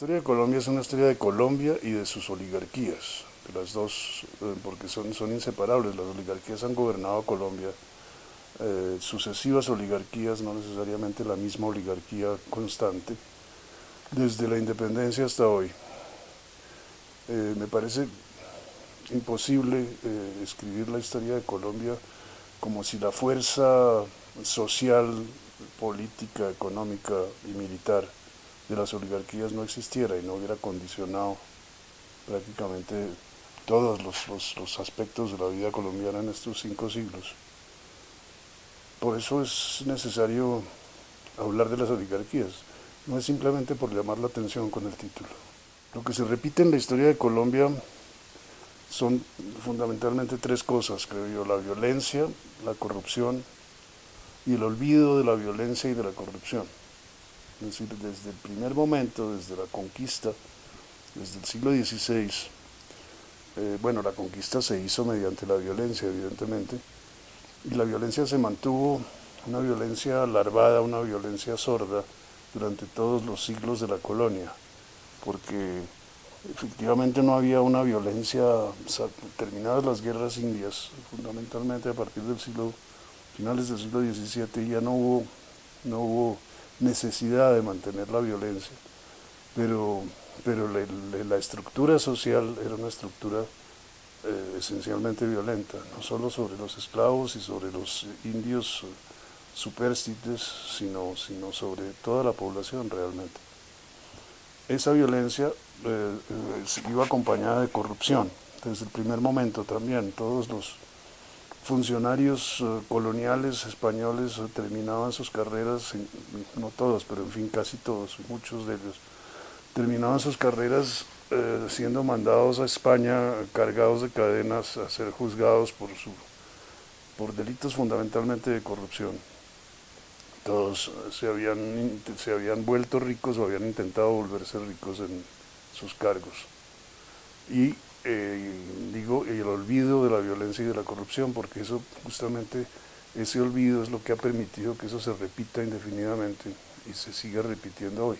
historia de Colombia es una historia de Colombia y de sus oligarquías, las dos, eh, porque son, son inseparables, las oligarquías han gobernado Colombia, eh, sucesivas oligarquías, no necesariamente la misma oligarquía constante, desde la independencia hasta hoy. Eh, me parece imposible escribir la historia de Colombia como si la fuerza social, política, económica y militar de las oligarquías no existiera y no hubiera condicionado prácticamente todos los, aspectos de la vida colombiana en estos cinco siglos. Por eso es necesario hablar de las oligarquías, no es simplemente por llamar la atención con el título. Lo que se repite en la historia de Colombia son fundamentalmente tres cosas, creo yo, la violencia, la corrupción y el olvido de la violencia y de la corrupción. Es decir, desde el primer momento, desde la conquista, desde el siglo XVI, eh, bueno, la conquista se hizo mediante la violencia, evidentemente, y la violencia se mantuvo, una violencia larvada, una violencia sorda, durante todos los siglos de la colonia, porque efectivamente no había una violencia, terminadas las guerras indias, fundamentalmente a partir del siglo, finales del siglo XVII, ya no hubo, no hubo necesidad de mantener la violencia, pero, pero la, estructura social era una estructura eh, esencialmente violenta, no solo sobre los esclavos y sobre los indios superstites, sino, sino sobre toda la población realmente. Esa violencia eh, eh, iba acompañada de corrupción, desde el primer momento también, todos los funcionarios eh, coloniales españoles eh, terminaban sus carreras, no todos, pero en fin casi todos, muchos de ellos, terminaban sus carreras eh, siendo mandados a España cargados de cadenas a ser juzgados por, su, por delitos fundamentalmente de corrupción. Todos se habían, se habían vuelto ricos o habían intentado volverse ricos en sus cargos. Y eh, digo, el olvido de la violencia y de la corrupción, porque eso justamente, ese olvido es lo que ha permitido que eso se repita indefinidamente y se siga repitiendo hoy.